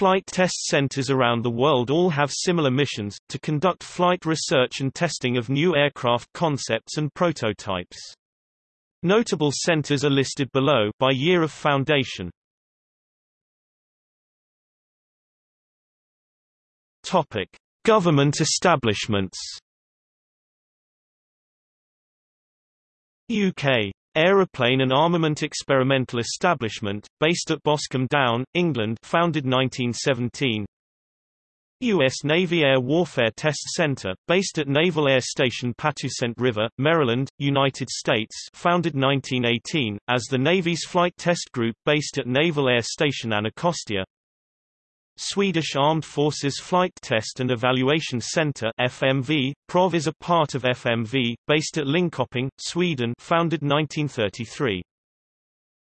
Flight test centers around the world all have similar missions, to conduct flight research and testing of new aircraft concepts and prototypes. Notable centers are listed below by year of foundation. Topic: Government establishments. UK Aeroplane and Armament Experimental Establishment, based at Boscombe Down, England founded 1917 U.S. Navy Air Warfare Test Center, based at Naval Air Station Patuxent River, Maryland, United States founded 1918, as the Navy's Flight Test Group based at Naval Air Station Anacostia Swedish Armed Forces Flight Test and Evaluation Center FMV, PROV is a part of FMV, based at Linköping, Sweden founded 1933.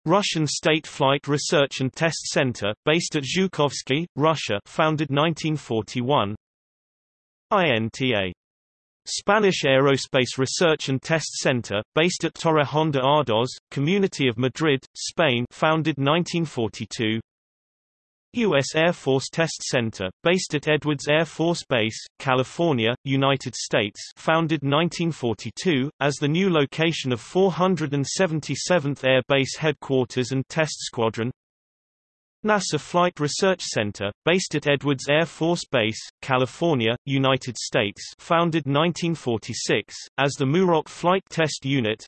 Russian State Flight Research and Test Center, based at Zhukovsky, Russia founded 1941. INTA Spanish Aerospace Research and Test Center, based at Torrejón de Ardoz, Community of Madrid, Spain founded 1942 U.S. Air Force Test Center, based at Edwards Air Force Base, California, United States founded 1942, as the new location of 477th Air Base Headquarters and Test Squadron NASA Flight Research Center, based at Edwards Air Force Base, California, United States founded 1946, as the Muroc Flight Test Unit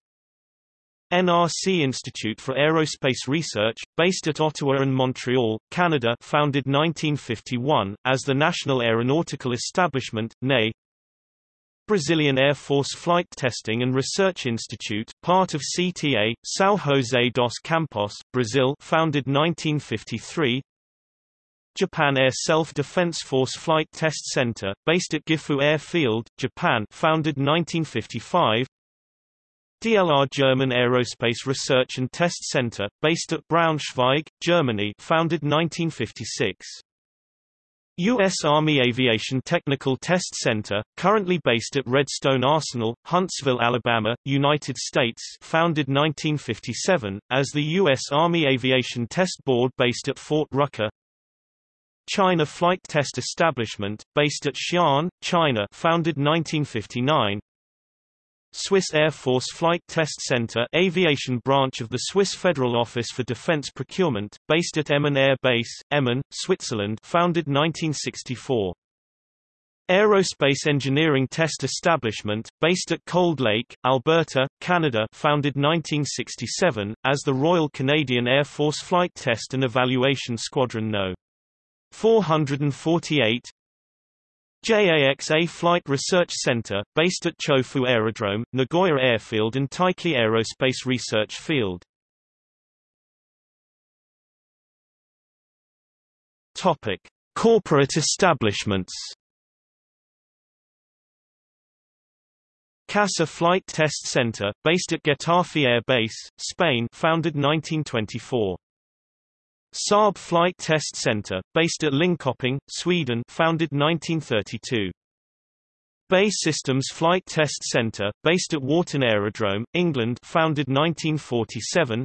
NRC Institute for Aerospace Research, based at Ottawa and Montreal, Canada founded 1951, as the National Aeronautical Establishment, NAE Brazilian Air Force Flight Testing and Research Institute, part of CTA, São José dos Campos, Brazil founded 1953 Japan Air Self-Defense Force Flight Test Center, based at Gifu Airfield, Japan founded 1955 DLR German Aerospace Research and Test Center, based at Braunschweig, Germany founded 1956. U.S. Army Aviation Technical Test Center, currently based at Redstone Arsenal, Huntsville, Alabama, United States founded 1957, as the U.S. Army Aviation Test Board based at Fort Rucker China Flight Test Establishment, based at Xi'an, China founded 1959 Swiss Air Force Flight Test Center aviation branch of the Swiss Federal Office for Defense Procurement, based at Emmen Air Base, Emmen, Switzerland founded 1964. Aerospace Engineering Test Establishment, based at Cold Lake, Alberta, Canada founded 1967, as the Royal Canadian Air Force Flight Test and Evaluation Squadron No. 448 JAXA Flight Research Center, based at Chofu Aerodrome, Nagoya Airfield and Taiki Aerospace Research Field. Topic: Corporate establishments. CASA Flight Test Center, based at Getafe Air Base, Spain founded 1924. Saab Flight Test Center, based at Linköping, Sweden founded 1932. BAE Systems Flight Test Center, based at Warton Aerodrome, England founded 1947.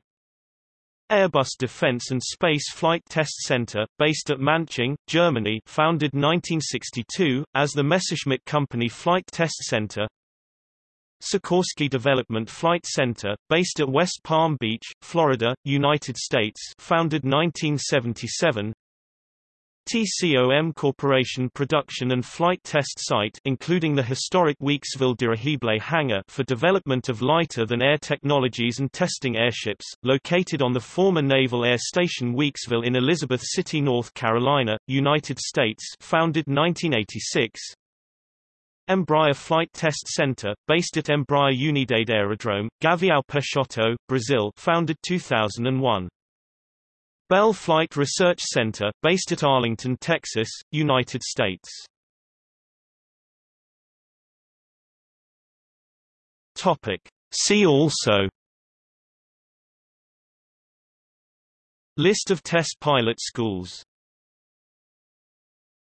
Airbus Defence and Space Flight Test Center, based at Manching, Germany founded 1962, as the Messerschmitt Company Flight Test Center Sikorsky Development Flight Center, based at West Palm Beach, Florida, United States founded 1977 TCOM Corporation production and flight test site including the historic Weeksville Dirigible hangar for development of lighter-than-air technologies and testing airships, located on the former Naval Air Station Weeksville in Elizabeth City, North Carolina, United States founded 1986 Embraer Flight Test Center, based at Embraer Unidade Aerodrome, Gavião Peixoto, Brazil founded 2001. Bell Flight Research Center, based at Arlington, Texas, United States. Topic. See also List of test pilot schools